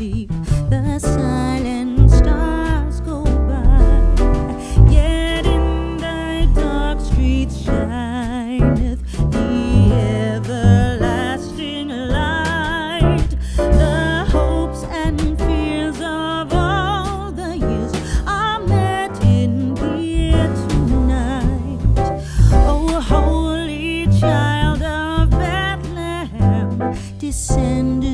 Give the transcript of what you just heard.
the silent stars go by. Yet in thy dark streets shineth the everlasting light. The hopes and fears of all the years are met in the thee tonight. Oh, holy child of Bethlehem, descend.